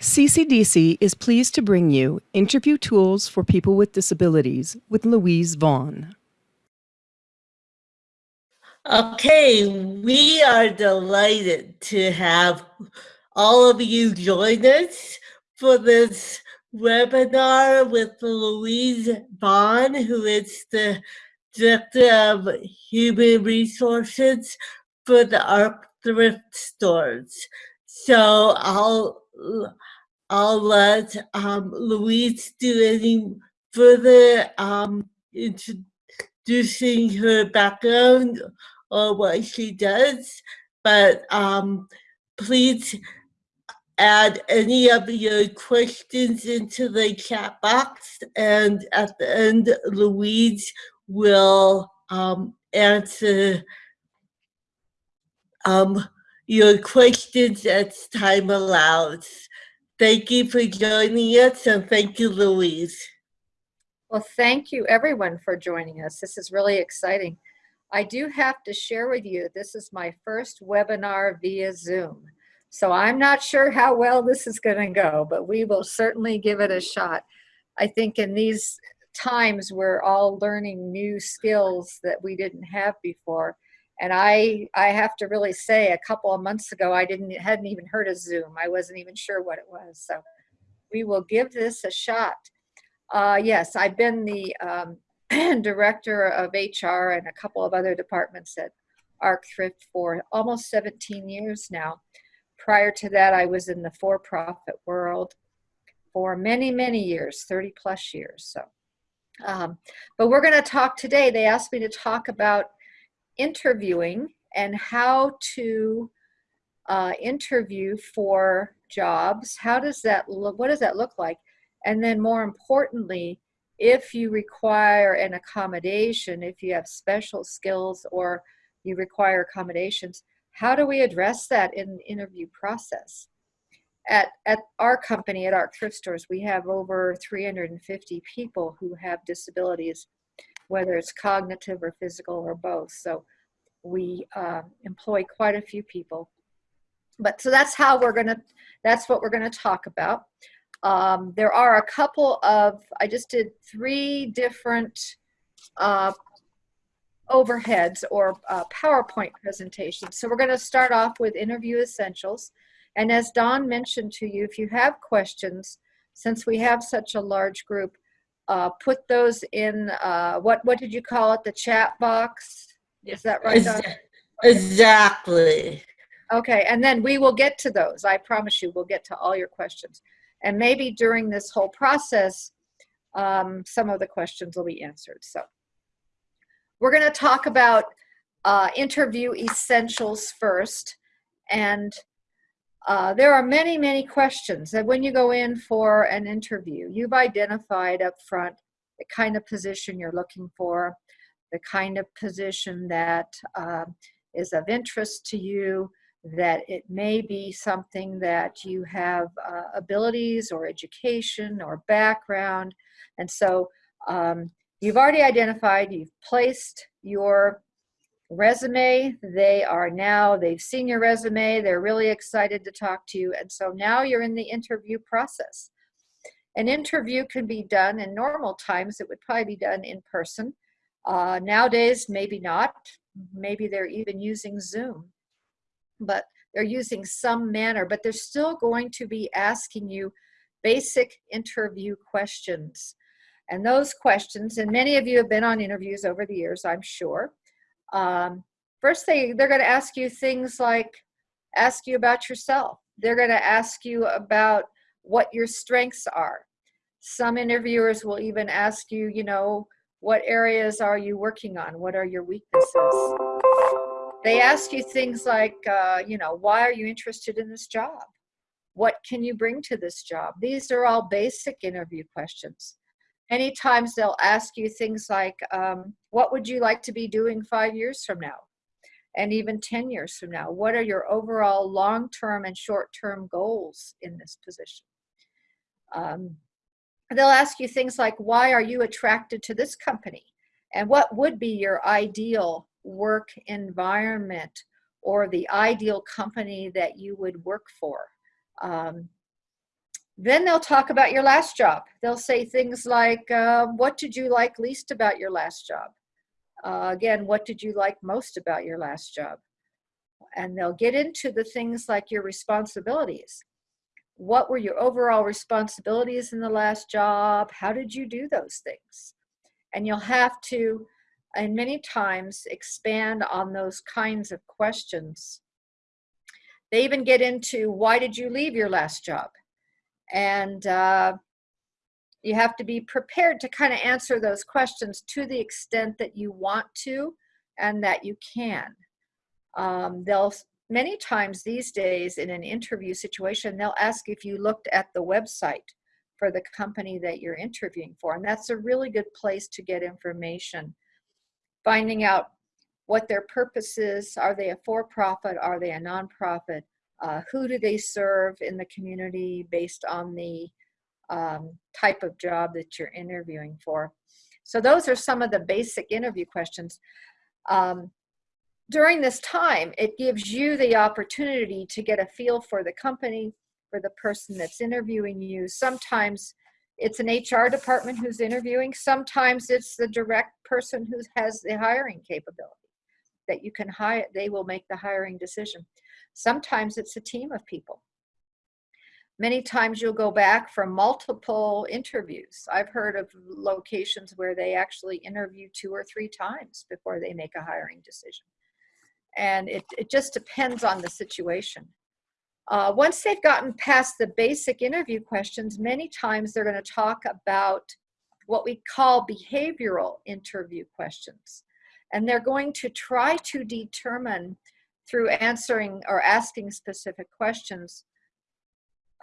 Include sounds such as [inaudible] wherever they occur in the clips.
CCDC is pleased to bring you Interview Tools for People with Disabilities with Louise Vaughn. Okay, we are delighted to have all of you join us for this webinar with Louise Vaughn, who is the Director of Human Resources for the ARC Thrift Stores. So I'll I'll let um, Louise do any further um, introducing her background or what she does, but um, please add any of your questions into the chat box and at the end Louise will um, answer um, your questions as time allows. Thank you for joining us and thank you, Louise. Well, thank you everyone for joining us. This is really exciting. I do have to share with you, this is my first webinar via Zoom. So I'm not sure how well this is gonna go, but we will certainly give it a shot. I think in these times we're all learning new skills that we didn't have before. And I, I have to really say, a couple of months ago, I didn't hadn't even heard of Zoom. I wasn't even sure what it was. So we will give this a shot. Uh, yes, I've been the um, [clears throat] director of HR and a couple of other departments at ARC Thrift for almost 17 years now. Prior to that, I was in the for-profit world for many, many years, 30 plus years. So, um, but we're going to talk today. They asked me to talk about interviewing and how to uh, interview for jobs. How does that look? What does that look like? And then more importantly, if you require an accommodation, if you have special skills or you require accommodations, how do we address that in the interview process? At, at our company, at our Thrift Stores, we have over 350 people who have disabilities whether it's cognitive or physical or both. So we uh, employ quite a few people. But so that's how we're gonna, that's what we're gonna talk about. Um, there are a couple of, I just did three different uh, overheads or uh, PowerPoint presentations. So we're gonna start off with interview essentials. And as Don mentioned to you, if you have questions, since we have such a large group, uh, put those in, uh, what, what did you call it, the chat box? Is that right, Don? Exactly. Okay, and then we will get to those. I promise you, we'll get to all your questions. And maybe during this whole process, um, some of the questions will be answered. So we're going to talk about uh, interview essentials first. And uh, there are many, many questions that when you go in for an interview, you've identified up front the kind of position you're looking for, the kind of position that uh, is of interest to you, that it may be something that you have uh, abilities or education or background. And so um, you've already identified, you've placed your resume. They are now, they've seen your resume, they're really excited to talk to you. And so now you're in the interview process. An interview can be done in normal times, it would probably be done in person. Uh, nowadays, maybe not. Maybe they're even using Zoom. But they're using some manner, but they're still going to be asking you basic interview questions. And those questions, and many of you have been on interviews over the years, I'm sure, um, first they, they're going to ask you things like, ask you about yourself. They're going to ask you about what your strengths are. Some interviewers will even ask you, you know, what areas are you working on? What are your weaknesses? They ask you things like, uh, you know, why are you interested in this job? What can you bring to this job? These are all basic interview questions. Many times they'll ask you things like, um, what would you like to be doing five years from now? And even 10 years from now? What are your overall long-term and short-term goals in this position? Um, they'll ask you things like, why are you attracted to this company? And what would be your ideal work environment or the ideal company that you would work for? Um, Then they'll talk about your last job. They'll say things like, uh, what did you like least about your last job? Uh, again, what did you like most about your last job? And they'll get into the things like your responsibilities. What were your overall responsibilities in the last job? How did you do those things? And you'll have to, and many times, expand on those kinds of questions. They even get into why did you leave your last job? And uh, you have to be prepared to kind of answer those questions to the extent that you want to and that you can. Um, they'll many times these days in an interview situation, they'll ask if you looked at the website for the company that you're interviewing for. And that's a really good place to get information. Finding out what their purpose is. Are they a for-profit? Are they a nonprofit? Uh, who do they serve in the community based on the um, type of job that you're interviewing for? So those are some of the basic interview questions. Um, during this time, it gives you the opportunity to get a feel for the company, for the person that's interviewing you. Sometimes it's an HR department who's interviewing. Sometimes it's the direct person who has the hiring capability that you can hire, they will make the hiring decision. Sometimes it's a team of people. Many times you'll go back for multiple interviews. I've heard of locations where they actually interview two or three times before they make a hiring decision. And it, it just depends on the situation. Uh, once they've gotten past the basic interview questions, many times they're going to talk about what we call behavioral interview questions. And they're going to try to determine through answering or asking specific questions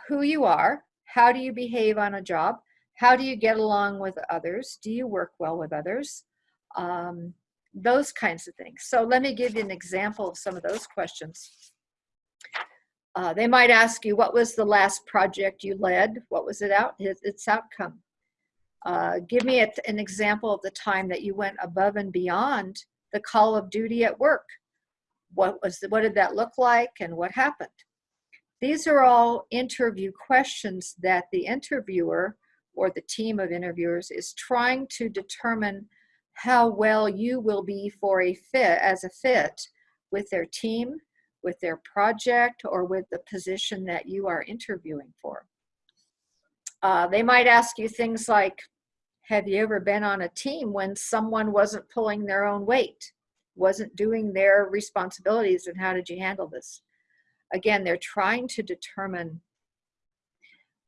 who you are, how do you behave on a job, how do you get along with others, do you work well with others, um, those kinds of things. So let me give you an example of some of those questions. Uh, they might ask you, what was the last project you led? What was it out, its outcome? Uh, give me a, an example of the time that you went above and beyond the call of duty at work. What was the, what did that look like and what happened? These are all interview questions that the interviewer or the team of interviewers is trying to determine how well you will be for a fit as a fit with their team, with their project, or with the position that you are interviewing for. Uh, they might ask you things like, have you ever been on a team when someone wasn't pulling their own weight, wasn't doing their responsibilities, and how did you handle this? Again, they're trying to determine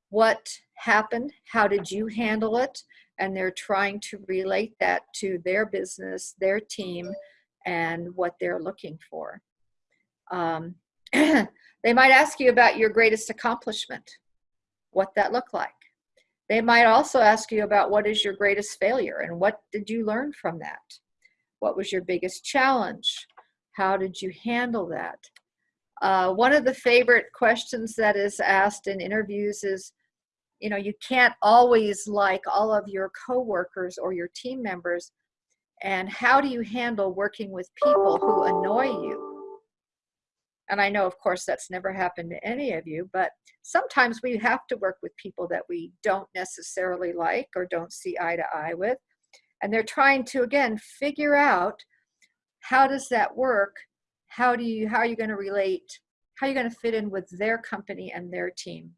what happened, how did you handle it, and they're trying to relate that to their business, their team, and what they're looking for. Um, [clears throat] they might ask you about your greatest accomplishment, what that looked like. They might also ask you about what is your greatest failure and what did you learn from that? What was your biggest challenge? How did you handle that? Uh, one of the favorite questions that is asked in interviews is, you know, you can't always like all of your coworkers or your team members. And how do you handle working with people who annoy you? And I know, of course, that's never happened to any of you, but sometimes we have to work with people that we don't necessarily like or don't see eye to eye with. And they're trying to, again, figure out how does that work? How do you, how are you going to relate? How are you going to fit in with their company and their team?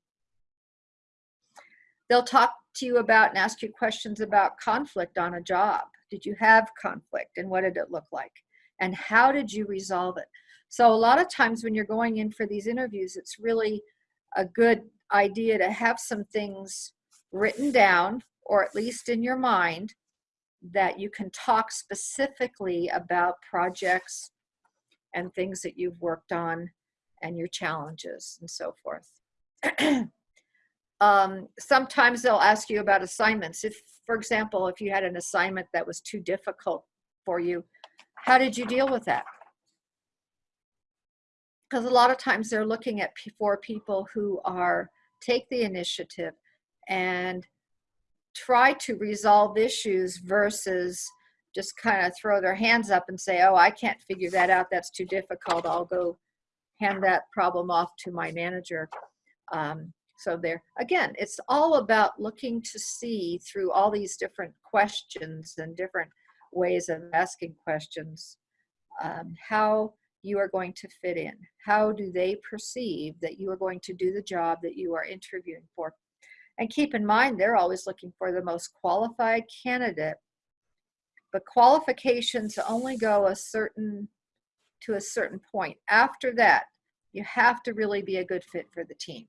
They'll talk to you about and ask you questions about conflict on a job. Did you have conflict and what did it look like? And how did you resolve it? So a lot of times when you're going in for these interviews, it's really a good idea to have some things written down or at least in your mind that you can talk specifically about projects and things that you've worked on and your challenges and so forth. [clears throat] um, sometimes they'll ask you about assignments. If, for example, if you had an assignment that was too difficult for you, how did you deal with that? because a lot of times they're looking at for people who are take the initiative and try to resolve issues versus just kind of throw their hands up and say, oh, I can't figure that out. That's too difficult. I'll go hand that problem off to my manager. Um, So there, again, it's all about looking to see through all these different questions and different ways of asking questions, um, how you are going to fit in. How do they perceive that you are going to do the job that you are interviewing for? And keep in mind, they're always looking for the most qualified candidate. But qualifications only go a certain to a certain point. After that, you have to really be a good fit for the team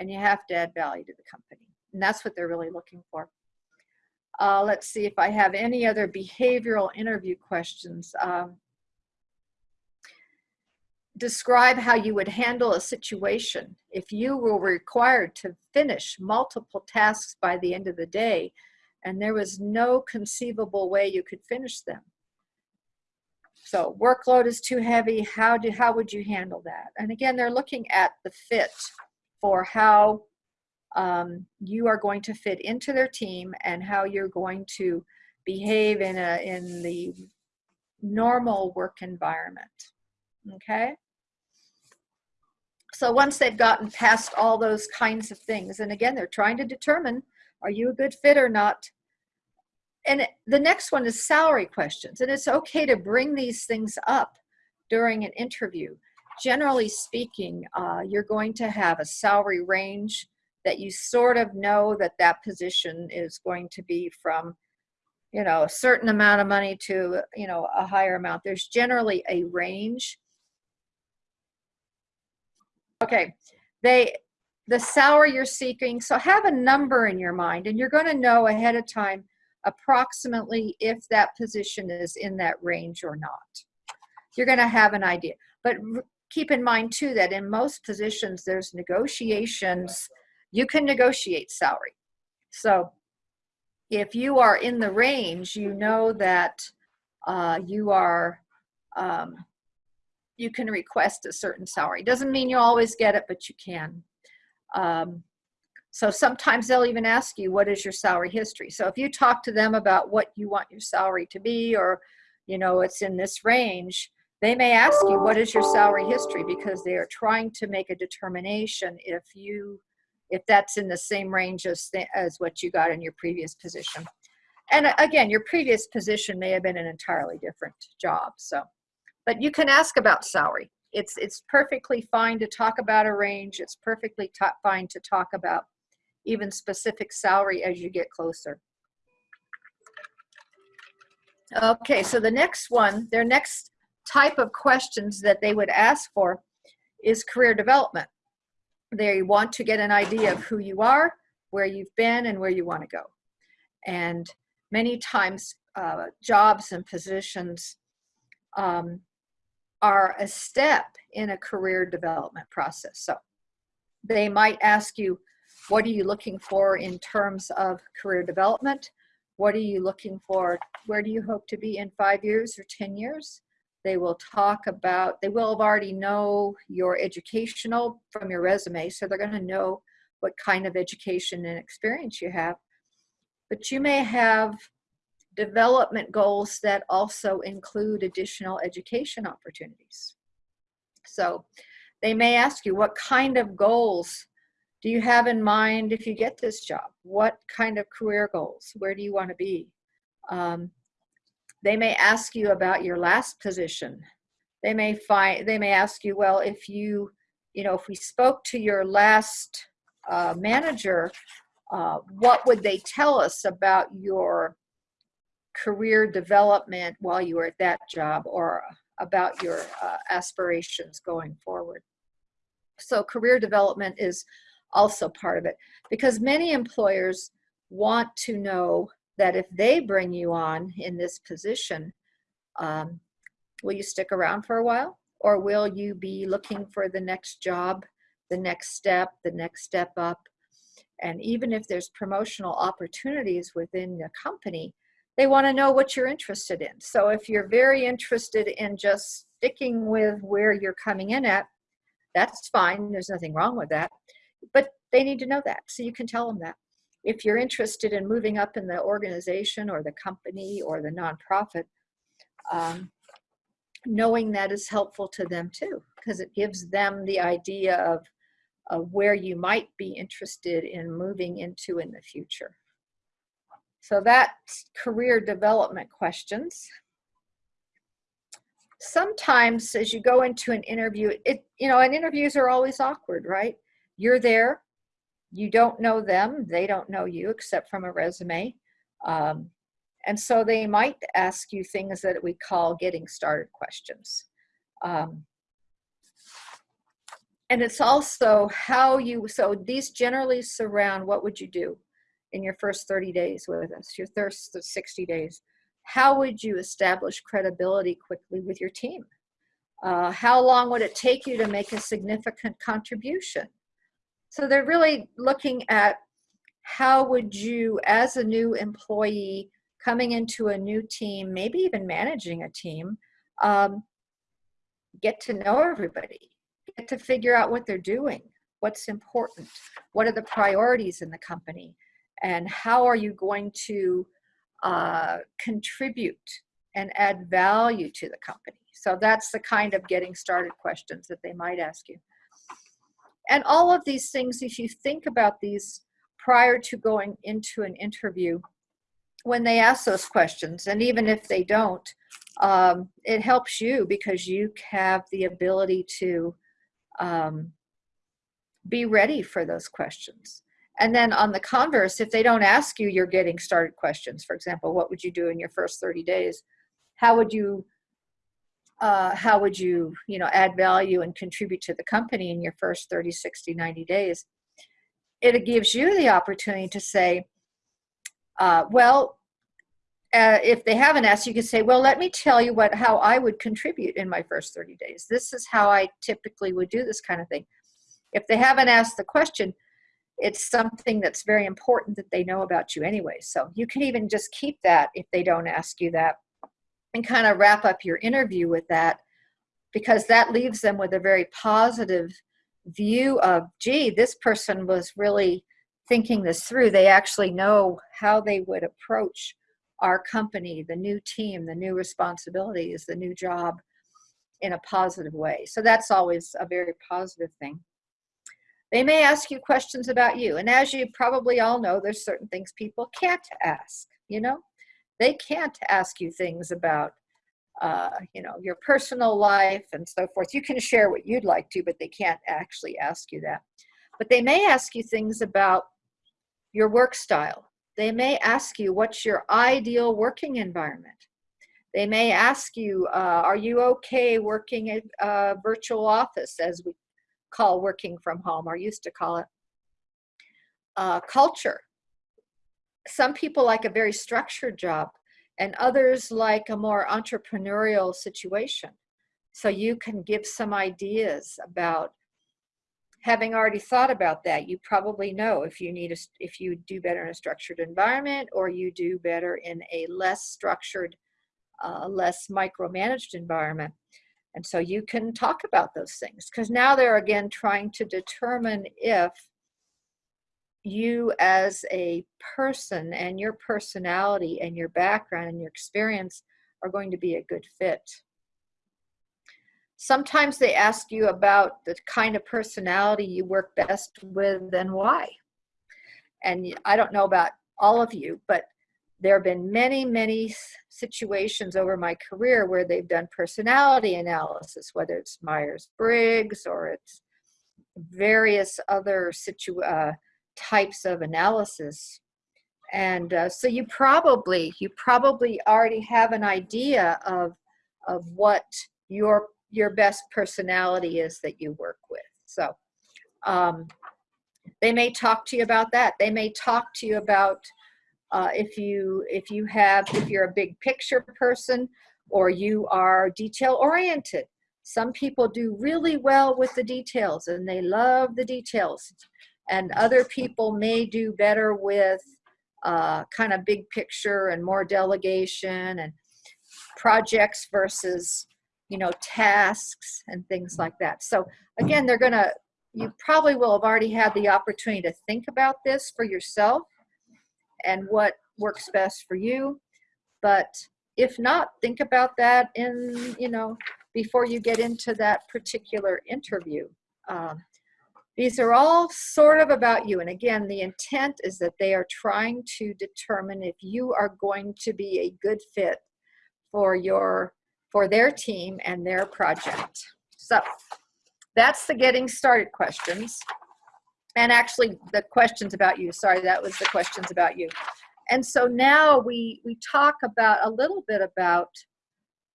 and you have to add value to the company. And that's what they're really looking for. Uh, let's see if I have any other behavioral interview questions. Um, describe how you would handle a situation if you were required to finish multiple tasks by the end of the day and there was no conceivable way you could finish them. So workload is too heavy. How do how would you handle that? And again, they're looking at the fit for how um, you are going to fit into their team and how you're going to behave in a in the normal work environment. Okay. So once they've gotten past all those kinds of things, and again, they're trying to determine are you a good fit or not? And the next one is salary questions. And it's okay to bring these things up during an interview. Generally speaking, uh, you're going to have a salary range that you sort of know that that position is going to be from you know a certain amount of money to you know a higher amount. There's generally a range. Okay they the salary you're seeking so have a number in your mind and you're going to know ahead of time approximately if that position is in that range or not. You're going to have an idea but keep in mind too that in most positions there's negotiations. You can negotiate salary. So if you are in the range you know that uh, you are um, you can request a certain salary. Doesn't mean you always get it but you can. Um, so sometimes they'll even ask you, what is your salary history? So if you talk to them about what you want your salary to be, or, you know, it's in this range, they may ask you, what is your salary history? Because they are trying to make a determination if you, if that's in the same range as, as what you got in your previous position. And uh, again, your previous position may have been an entirely different job. So, but you can ask about salary. It's, it's perfectly fine to talk about a range. It's perfectly fine to talk about even specific salary as you get closer. Okay, so the next one, their next type of questions that they would ask for is career development. They want to get an idea of who you are, where you've been, and where you want to go. And many times, uh, jobs and positions um, are a step in a career development process. So they might ask you, what are you looking for in terms of career development? What are you looking for? Where do you hope to be in five years or 10 years? They will talk about, they will have already know your educational from your resume, so they're going to know what kind of education and experience you have. But you may have development goals that also include additional education opportunities. So they may ask you what kind of goals do you have in mind if you get this job? What kind of career goals? Where do you want to be? Um, they may ask you about your last position. They may find they may ask you, well, if you, you know, if we spoke to your last uh, manager, uh, what would they tell us about your career development while you were at that job or about your uh, aspirations going forward? So career development is also part of it because many employers want to know that if they bring you on in this position, um, will you stick around for a while or will you be looking for the next job, the next step, the next step up? And even if there's promotional opportunities within the company, they want to know what you're interested in. So if you're very interested in just sticking with where you're coming in at, that's fine. There's nothing wrong with that but they need to know that. So you can tell them that. If you're interested in moving up in the organization or the company or the nonprofit, um, knowing that is helpful to them too, because it gives them the idea of of where you might be interested in moving into in the future. So that's career development questions. Sometimes as you go into an interview, it you know, and interviews are always awkward, right? You're there, you don't know them, they don't know you except from a resume. Um, and so they might ask you things that we call getting started questions. Um, and it's also how you, so these generally surround what would you do in your first 30 days with us, your first 60 days. How would you establish credibility quickly with your team? Uh, how long would it take you to make a significant contribution? So they're really looking at how would you, as a new employee coming into a new team, maybe even managing a team, um, get to know everybody, get to figure out what they're doing, what's important, what are the priorities in the company, and how are you going to uh, contribute and add value to the company. So that's the kind of getting started questions that they might ask you. And all of these things, if you think about these prior to going into an interview, when they ask those questions, and even if they don't, um, it helps you because you have the ability to um, be ready for those questions. And then on the converse, if they don't ask you your getting started questions, for example, what would you do in your first 30 days? How would you, uh, how would you, you know, add value and contribute to the company in your first 30, 60, 90 days? It gives you the opportunity to say, uh, well, uh, if they haven't asked, you can say, well, let me tell you what how I would contribute in my first 30 days. This is how I typically would do this kind of thing. If they haven't asked the question, it's something that's very important that they know about you anyway. So you can even just keep that if they don't ask you that and kind of wrap up your interview with that because that leaves them with a very positive view of, gee, this person was really thinking this through. They actually know how they would approach our company, the new team, the new responsibilities, the new job in a positive way. So that's always a very positive thing. They may ask you questions about you. And as you probably all know, there's certain things people can't ask, you know? They can't ask you things about, uh, you know, your personal life and so forth. You can share what you'd like to, but they can't actually ask you that. But they may ask you things about your work style. They may ask you, what's your ideal working environment? They may ask you, uh, are you okay working at a virtual office as we call working from home or used to call it. Uh, culture. Some people like a very structured job and others like a more entrepreneurial situation. So you can give some ideas about having already thought about that, you probably know if you need a, if you do better in a structured environment or you do better in a less structured, uh, less micromanaged environment. And so you can talk about those things because now they're again trying to determine if you as a person and your personality and your background and your experience are going to be a good fit. Sometimes they ask you about the kind of personality you work best with and why. And I don't know about all of you, but there have been many, many situations over my career where they've done personality analysis, whether it's Myers-Briggs or it's various other situ uh, types of analysis. And uh, so you probably, you probably already have an idea of, of what your, your best personality is that you work with. So um, they may talk to you about that. They may talk to you about uh, if you if you have if you're a big picture person or you are detail oriented some people do really well with the details and they love the details and other people may do better with uh, kind of big picture and more delegation and projects versus you know tasks and things like that so again they're gonna you probably will have already had the opportunity to think about this for yourself and what works best for you. But if not, think about that in, you know, before you get into that particular interview. Um, These are all sort of about you. And again, the intent is that they are trying to determine if you are going to be a good fit for your for their team and their project. So that's the getting started questions. And actually the questions about you. Sorry, that was the questions about you. And so now we we talk about a little bit about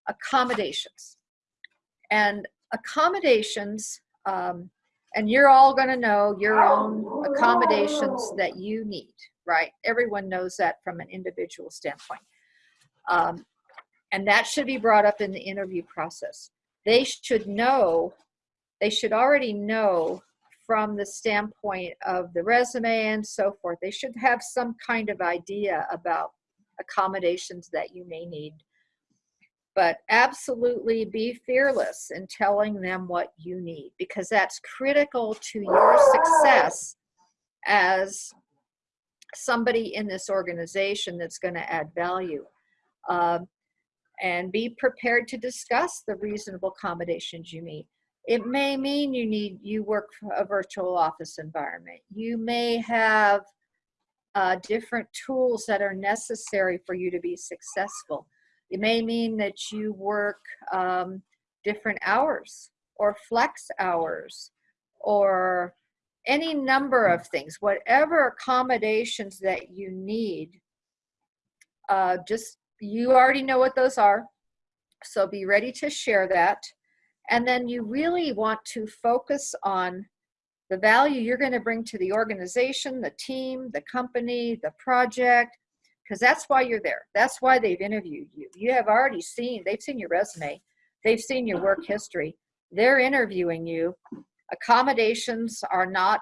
accommodations. And accommodations um, and you're all going to know your own accommodations that you need right? Everyone knows that from an individual standpoint. Um, and that should be brought up in the interview process. They should know they should already know from the standpoint of the resume and so forth. They should have some kind of idea about accommodations that you may need but absolutely be fearless in telling them what you need because that's critical to your success as somebody in this organization that's going to add value. Um, and be prepared to discuss the reasonable accommodations you need. It may mean you need you work a virtual office environment. You may have uh, different tools that are necessary for you to be successful. It may mean that you work um, different hours or flex hours or any number of things, whatever accommodations that you need, uh, just you already know what those are. So be ready to share that. And then you really want to focus on the value you're going to bring to the organization, the team, the company, the project, because that's why you're there. That's why they've interviewed you. You have already seen, they've seen your resume, they've seen your work history. They're interviewing you. Accommodations are not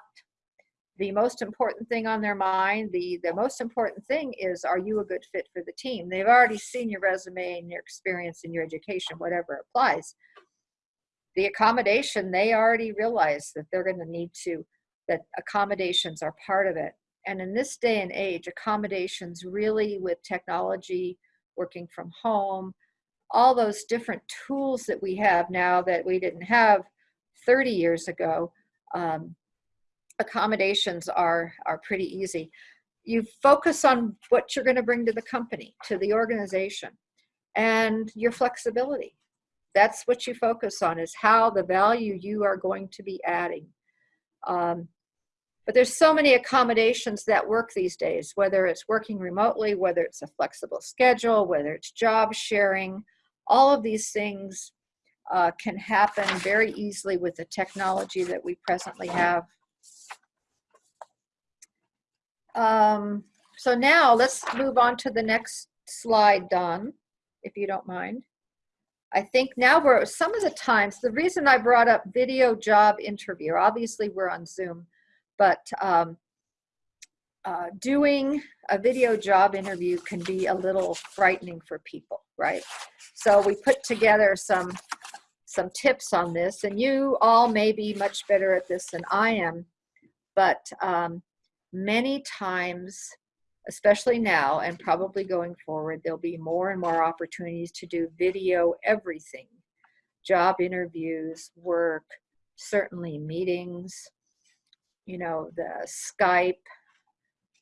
the most important thing on their mind. The, the most important thing is, are you a good fit for the team? They've already seen your resume and your experience and your education, whatever applies. The accommodation, they already realize that they're going to need to, that accommodations are part of it and in this day and age, accommodations really with technology, working from home, all those different tools that we have now that we didn't have 30 years ago, um, accommodations are, are pretty easy. You focus on what you're going to bring to the company, to the organization, and your flexibility. That's what you focus on is how the value you are going to be adding. Um, but there's so many accommodations that work these days, whether it's working remotely, whether it's a flexible schedule, whether it's job sharing, all of these things uh, can happen very easily with the technology that we presently have. Um, so now let's move on to the next slide, Don, if you don't mind. I think now we're, some of the times, the reason I brought up video job interview, obviously we're on Zoom, but um, uh, doing a video job interview can be a little frightening for people, right? So we put together some some tips on this, and you all may be much better at this than I am, but um, many times, especially now and probably going forward, there'll be more and more opportunities to do video everything, job interviews, work, certainly meetings, you know, the Skype,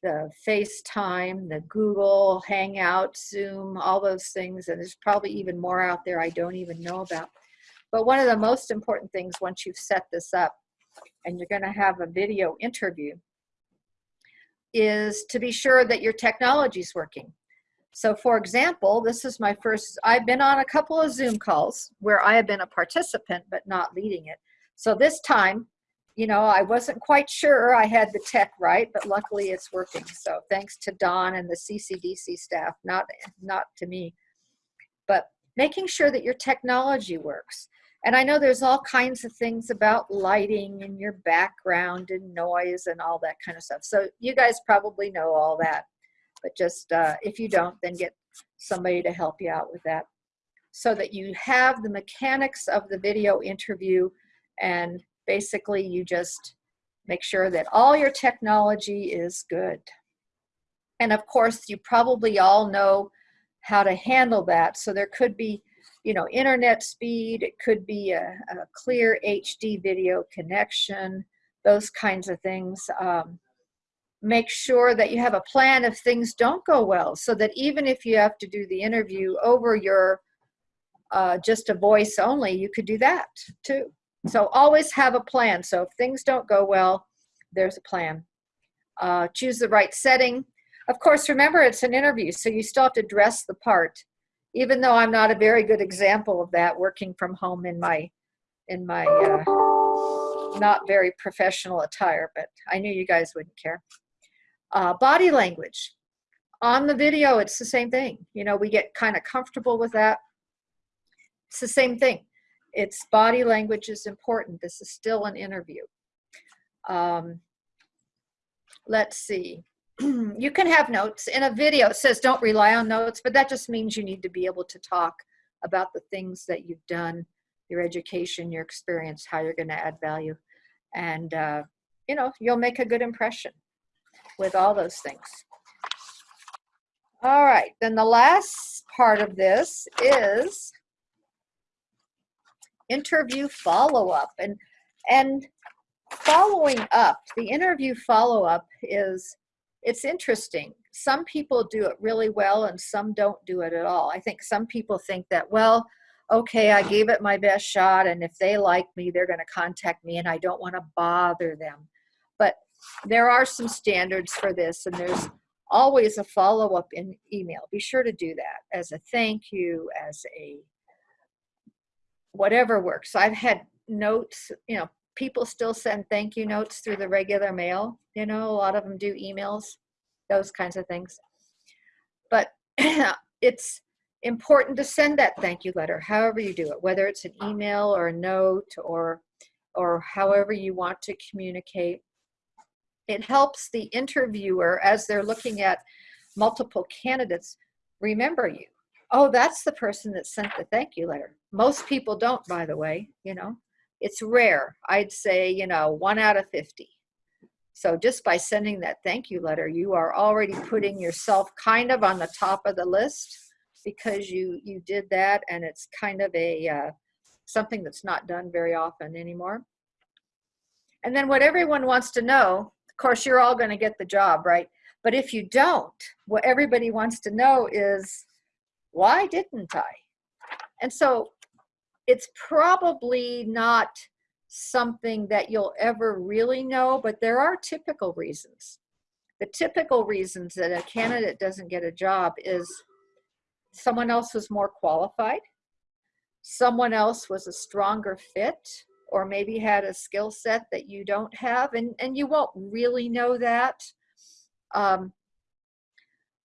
the FaceTime, the Google Hangout, Zoom, all those things. And there's probably even more out there I don't even know about. But one of the most important things once you've set this up and you're going to have a video interview is to be sure that your technology is working. So for example, this is my first, I've been on a couple of Zoom calls where I have been a participant but not leading it. So this time you know, I wasn't quite sure I had the tech right, but luckily it's working. So thanks to Don and the CCDC staff, not, not to me. But making sure that your technology works. And I know there's all kinds of things about lighting and your background and noise and all that kind of stuff. So you guys probably know all that. But just uh, if you don't, then get somebody to help you out with that. So that you have the mechanics of the video interview and basically you just make sure that all your technology is good. And of course, you probably all know how to handle that. So there could be, you know, internet speed, it could be a, a clear HD video connection, those kinds of things. Um, make sure that you have a plan if things don't go well so that even if you have to do the interview over your uh, just a voice only, you could do that too. So always have a plan. So if things don't go well, there's a plan. Uh, choose the right setting. Of course, remember it's an interview, so you still have to dress the part. Even though I'm not a very good example of that, working from home in my in my uh, not very professional attire, but I knew you guys wouldn't care. Uh, body language. On the video, it's the same thing. You know, we get kind of comfortable with that. It's the same thing. It's body language is important. This is still an interview. Um, let's see. [clears throat] you can have notes. In a video, it says don't rely on notes, but that just means you need to be able to talk about the things that you've done, your education, your experience, how you're going to add value. And, uh, you know, you'll make a good impression with all those things. All right, then the last part of this is interview follow-up. And, and following up, the interview follow-up is, it's interesting. Some people do it really well and some don't do it at all. I think some people think that, well, okay, I gave it my best shot and if they like me, they're gonna contact me and I don't wanna bother them. But there are some standards for this and there's always a follow-up in email. Be sure to do that as a thank you, as a whatever works. So I've had notes, you know, people still send thank you notes through the regular mail. You know, a lot of them do emails, those kinds of things. But [clears throat] it's important to send that thank you letter, however you do it, whether it's an email or a note or, or however you want to communicate. It helps the interviewer as they're looking at multiple candidates remember you. Oh, that's the person that sent the thank you letter. Most people don't, by the way, you know. It's rare. I'd say, you know, one out of 50. So just by sending that thank you letter, you are already putting yourself kind of on the top of the list because you you did that and it's kind of a uh, something that's not done very often anymore. And then what everyone wants to know, of course, you're all going to get the job, right? But if you don't, what everybody wants to know is, why didn't I? And so it's probably not something that you'll ever really know, but there are typical reasons. The typical reasons that a candidate doesn't get a job is someone else was more qualified, someone else was a stronger fit, or maybe had a skill set that you don't have, and, and you won't really know that. Um,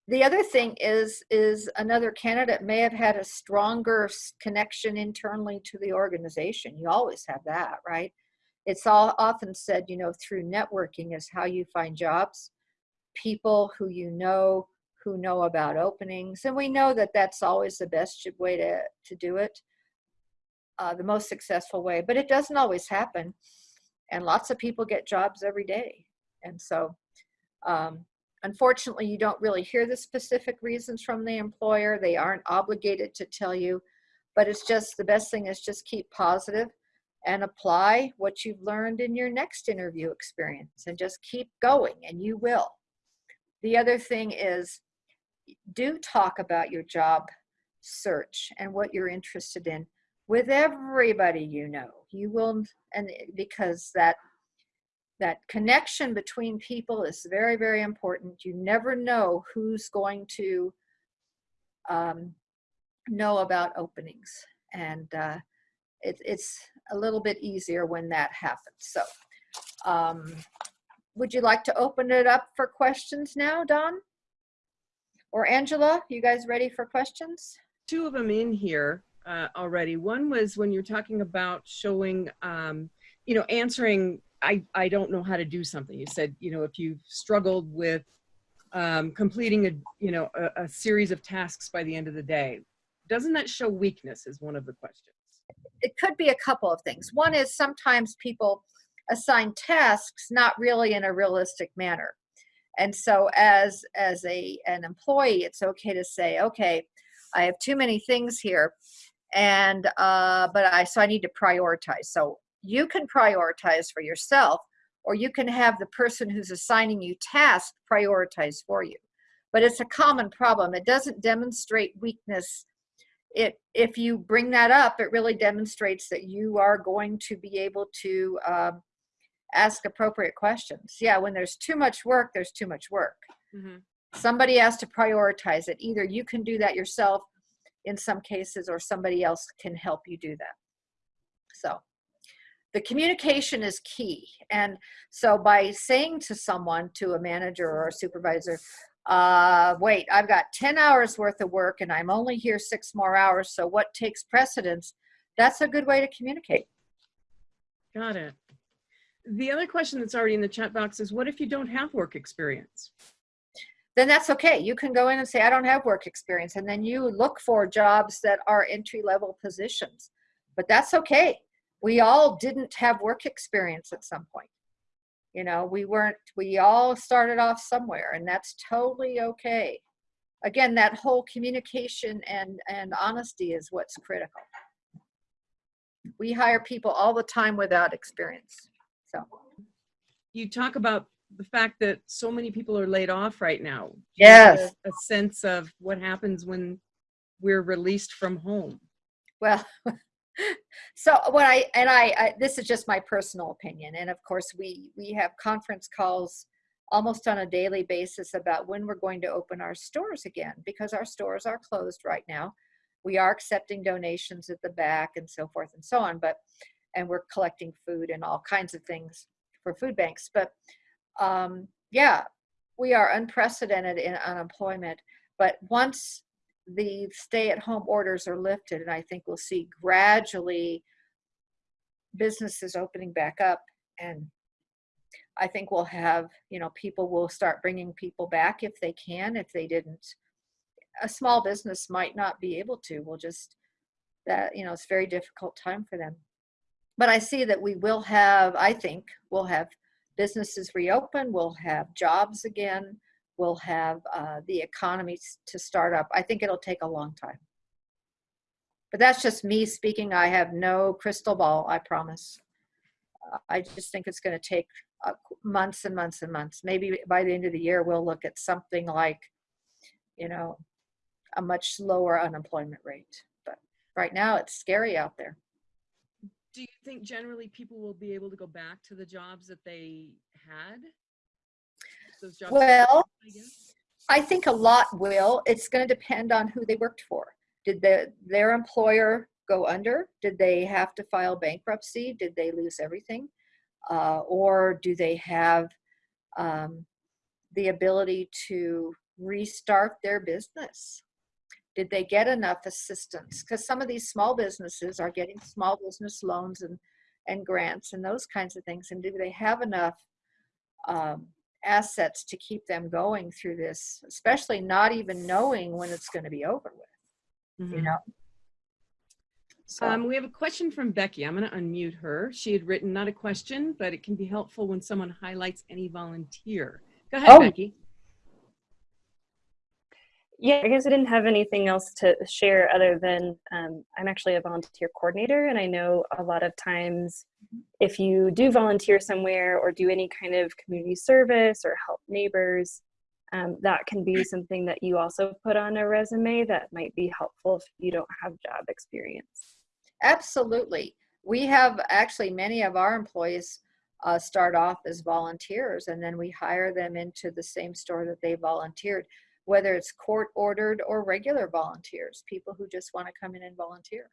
the other thing is, is another candidate may have had a stronger connection internally to the organization. You always have that, right? It's all often said, you know, through networking is how you find jobs. People who you know, who know about openings. And we know that that's always the best way to, to do it, uh, the most successful way, but it doesn't always happen. And lots of people get jobs every day. And so um, Unfortunately, you don't really hear the specific reasons from the employer. They aren't obligated to tell you, but it's just the best thing is just keep positive and apply what you've learned in your next interview experience and just keep going and you will. The other thing is do talk about your job search and what you're interested in with everybody you know. You will, and because that that connection between people is very, very important. You never know who's going to um, know about openings. And uh, it, it's a little bit easier when that happens. So um, would you like to open it up for questions now, Don? Or Angela, you guys ready for questions? Two of them in here uh, already. One was when you're talking about showing, um, you know, answering I, I don't know how to do something. You said, you know, if you've struggled with um, completing a, you know, a, a series of tasks by the end of the day, doesn't that show weakness is one of the questions. It could be a couple of things. One is sometimes people assign tasks not really in a realistic manner. And so as, as a, an employee, it's okay to say, okay, I have too many things here and, uh, but I, so I need to prioritize. So you can prioritize for yourself or you can have the person who's assigning you tasks prioritize for you. But it's a common problem. It doesn't demonstrate weakness. It, if you bring that up, it really demonstrates that you are going to be able to um, ask appropriate questions. Yeah, when there's too much work, there's too much work. Mhm. Somebody has to prioritize it. Either you can do that yourself in some cases or somebody else can help you do that. So the communication is key. And so by saying to someone, to a manager or a supervisor, uh, wait, I've got 10 hours worth of work and I'm only here six more hours. So what takes precedence? That's a good way to communicate. Got it. The other question that's already in the chat box is what if you don't have work experience? then that's okay. You can go in and say, I don't have work experience. And then you look for jobs that are entry level positions. But that's okay. We all didn't have work experience at some point. You know, we weren't, we all started off somewhere and that's totally okay. Again, that whole communication and, and honesty is what's critical. We hire people all the time without experience. So, You talk about the fact that so many people are laid off right now. Do you have Yes. A a sense of what happens when we're released from home. Well, [laughs] so what I and I, I this is just my personal opinion, and of course we we have conference calls almost on a daily basis about when we're going to open our stores again because our stores are closed right now. We are accepting donations at the back and so forth and so on, but and we're collecting food and all kinds of things for food banks. But um, yeah, we are unprecedented in unemployment. But once the stay-at-home orders are lifted, and I think we'll see gradually businesses opening back up, and I think we'll have, you know, people will start bringing people back if they can. If they didn't, a small business might not be able to. We'll just that you know it's very difficult time for them. But I see that we will have. I think we'll have businesses reopen. We'll have jobs again we'll have uh, the economy to start up. I think it'll take a long time. But that's just me speaking. I have no crystal ball, I promise. Uh, I just think it's going to take uh, months and months and months. Maybe by the end of the year, we'll look at something like, you know, a much lower unemployment rate. But right now, it's scary out there. Do you think generally people will be able to go back to the jobs that they had? Those jobs. Well, I think a lot will. It's going to depend on who they worked for. Did the, their employer go under? Did they have to file bankruptcy? Did they lose everything? Uh, or do they have um, the ability to restart their business? Did they get enough assistance? Because some of these small businesses are getting small business loans and, and grants and those kinds of things. And do they have enough um, assets to keep them going through this, especially not even knowing when it's going to be over with, you Mhm. know? So, Um, we have a question from Becky. I'm going to unmute her. She had written not a question, but it can be helpful when someone highlights any volunteer. Go ahead, Oh. Becky. Yeah, I guess I didn't have anything else to share other than um, I'm actually a volunteer coordinator, and I know a lot of times if you do volunteer somewhere or do any kind of community service or help neighbors, um, that can be something that you also put on a resume that might be helpful if you don't have job experience. absolutely. We have actually many of our employees uh, start off as volunteers and then we hire them into the same store that they volunteered, whether it's court ordered or regular volunteers, people who just want to come in and volunteer.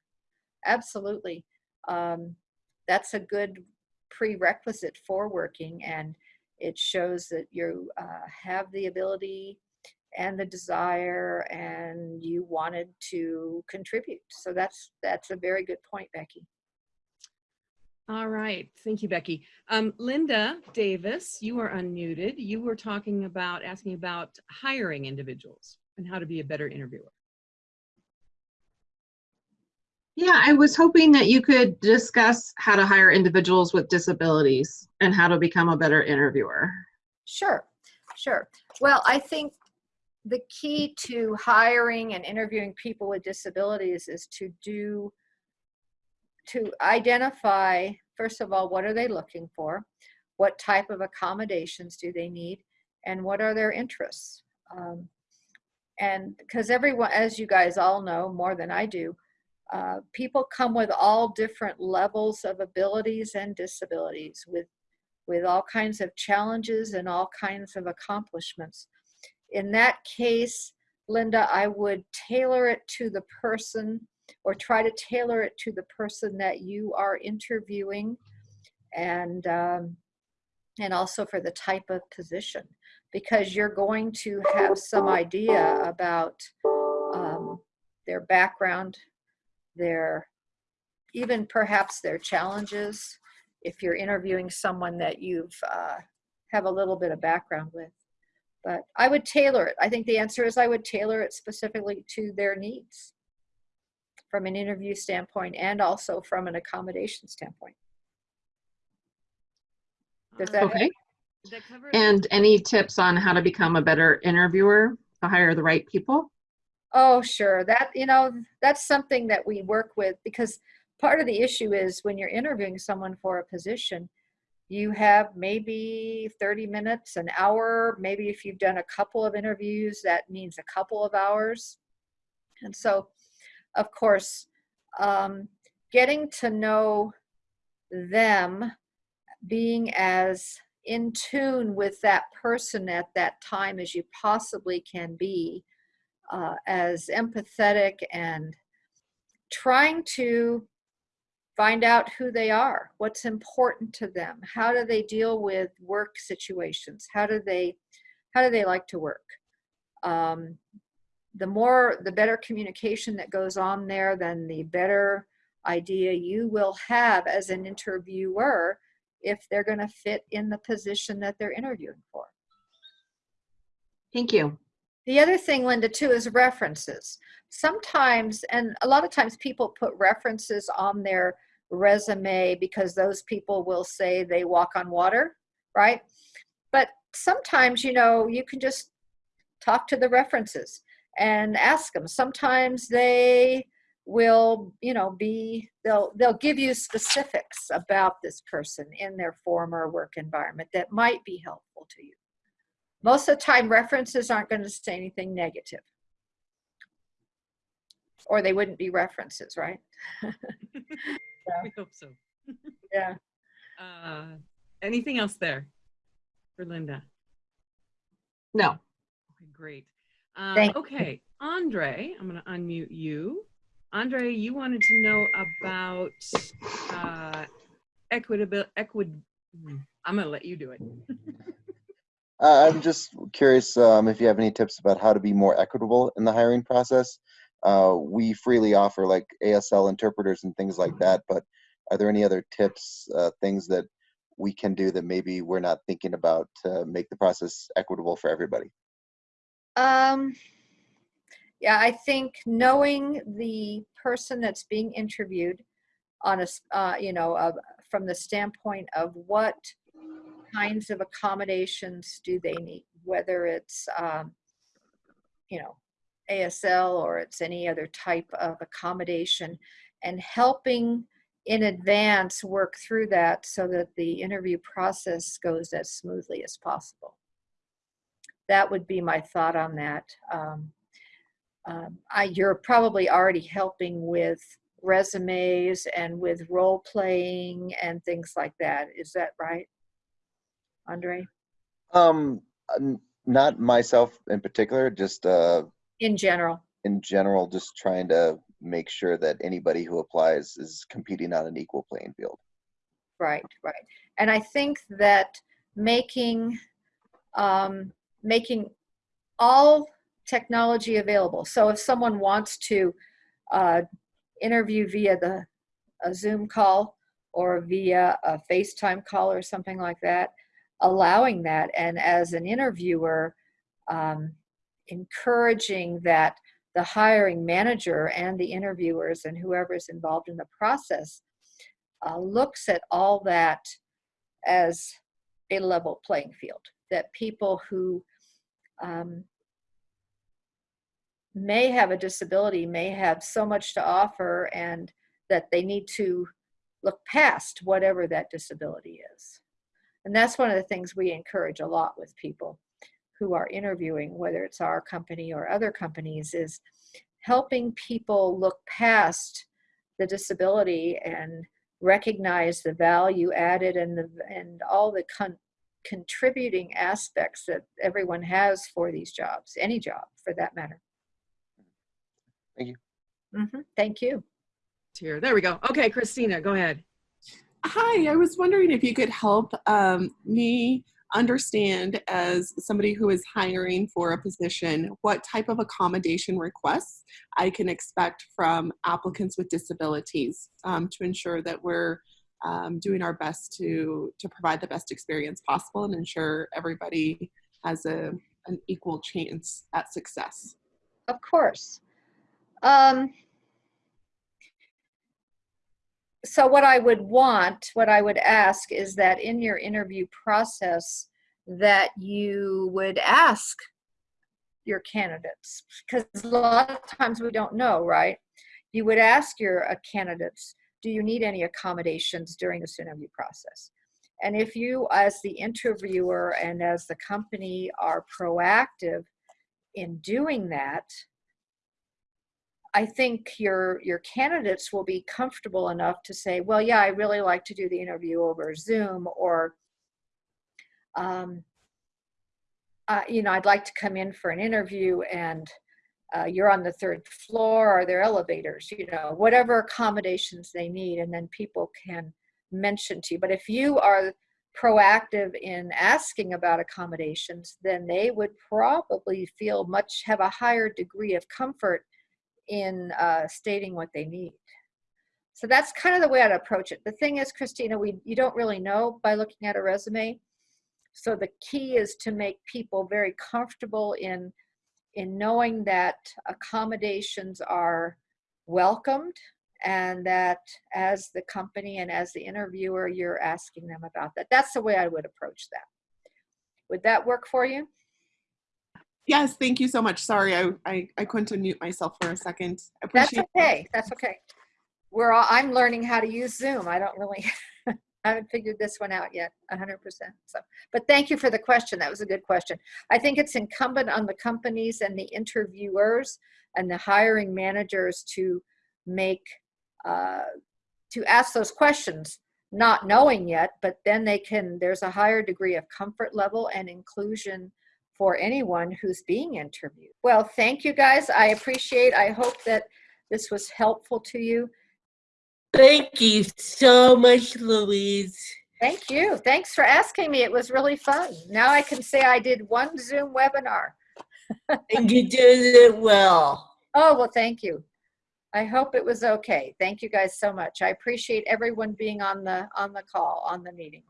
Absolutely. Um, that's a good prerequisite for working and it shows that you uh, have the ability and the desire and you wanted to contribute so that's that's a very good point becky All right. Thank you, Becky. Um, Linda Davis, you are unmuted. You were talking about, asking about hiring individuals and how to be a better interviewer. Yeah, I was hoping that you could discuss how to hire individuals with disabilities and how to become a better interviewer. sure sure well i think the key to hiring and interviewing people with disabilities is to do to identify first of all what are they looking for? What type of accommodations do they need? And what are their interests? Um, and because everyone as you guys all know more than i do uh, people come with all different levels of abilities and disabilities with with all kinds of challenges and all kinds of accomplishments. In that case linda i would tailor it to the person or try to tailor it to the person that you are interviewing and um, and also for the type of position. Because you're going to have some idea about um, their background their even perhaps their challenges. If you're interviewing someone that you've uh, have a little bit of background with. But i would tailor it. I think the answer is i would tailor it specifically to their needs from an interview standpoint and also from an accommodation standpoint Does that- Okay. That? And any tips on how to become a better interviewer to hire the right people? Oh, sure. That, you know, that's something that we work with because part of the issue is when you're interviewing someone for a position, you have maybe 30 minutes, an hour, maybe if you've done a couple of interviews, that means a couple of hours. And so, of course, um, getting to know them, being as in tune with that person at that time as you possibly can be, uh, as empathetic and trying to find out who they are, what's important to them, how do they deal with work situations, how do they, how do they like to work. Um, the more, the better communication that goes on there, then the better idea you will have as an interviewer if they're going to fit in the position that they're interviewing for. Thank you. The other thing, Linda, too, is references. Sometimes, and a lot of times people put references on their resume because those people will say they walk on water, right? But sometimes, you know, you can just talk to the references and ask them. Sometimes they will, you know, be, they'll, they'll give you specifics about this person in their former work environment that might be helpful to you most of the time references aren't going to say anything negative or they wouldn't be references right [laughs] We hope so. [laughs] yeah Uh, anything else there for Linda? No. Okay, great. Um, Thank you. okay, Andre, I'm going to unmute you. Andre, you wanted to know about uh, equitable, equid. I'm going to let you do it. [laughs] Uh, I'm just curious um, if you have any tips about how to be more equitable in the hiring process. Uh, we freely offer like ASL interpreters and things like that, but are there any other tips, uh, things that we can do that maybe we're not thinking about to make the process equitable for everybody? Um yeah i think knowing the person that's being interviewed on a, uh, you know from the standpoint of what kinds of accommodations do they need whether it's um, you know asl or it's any other type of accommodation and helping in advance work through that so that the interview process goes as smoothly as possible that would be my thought on that um, um, I, you're probably already helping with resumes and with role playing and things like that is that right andre Um, not myself in particular, just uh, in general in general, just trying to make sure that anybody who applies is competing on an equal playing field. Right, right. And I think that making um, making all technology available. So if someone wants to uh, interview via the a Zoom call or via a FaceTime call or something like that, allowing that, and as an interviewer, um, encouraging that the hiring manager and the interviewers and whoever's involved in the process uh, looks at all that as a level playing field. That people who um, may have a disability may have so much to offer and that they need to look past whatever that disability is. And that's one of the things we encourage a lot with people who are interviewing, whether it's our company or other companies, is helping people look past the disability and recognize the value added and the and all the con- contributing aspects that everyone has for these jobs, any job for that matter. Thank you. hmm Thank you. Here, there we go. Okay, Christina, go ahead. Hi, I was wondering if you could help um, me understand, as somebody who is hiring for a position, what type of accommodation requests I can expect from applicants with disabilities um, to ensure that we're um, doing our best to to provide the best experience possible and ensure everybody has a an equal chance at success. Of course. Um, so what I would want, what I would ask is that in your interview process that you would ask your candidates because a lot of times we don't know, right? You would ask your uh, candidates, do you need any accommodations during this interview process? And if you, as the interviewer and as the company, are proactive in doing that, I think your your candidates will be comfortable enough to say, well, yeah, I really like to do the interview over Zoom, or um, uh, you know, I'd like to come in for an interview and uh, you're on the third floor. Are there elevators? You know, whatever accommodations they need, and then people can mention to you. But if you are proactive in asking about accommodations, then they would probably feel much have a higher degree of comfort in uh, stating what they need. So that's kind of the way I'd approach it. The thing is, Christina, we you don't really know by looking at a resume. So the key is to make people very comfortable in in knowing that accommodations are welcomed and that as the company and as the interviewer, you're asking them about that. That's the way I would approach that. Would that work for you? Yes, thank you so much. Sorry, I, I, I couldn't unmute myself for a second. That's okay. That's okay. We're all, I'm learning how to use Zoom. I don't really, [laughs] I haven't figured this one out yet, 100%. So, but thank you for the question. That was a good question. I think it's incumbent on the companies and the interviewers and the hiring managers to make, uh, to ask those questions, not knowing yet, but then they can, there's a higher degree of comfort level and inclusion for anyone who's being interviewed. Well, thank you guys. I appreciate, I hope that this was helpful to you. Thank you so much, Louise. Thank you. Thanks for asking me. It was really fun. Now I can say I did one Zoom webinar. And you did it well. Oh, well, thank you. I hope it was okay. Thank you guys so much. I appreciate everyone being on the on the call, on the meeting.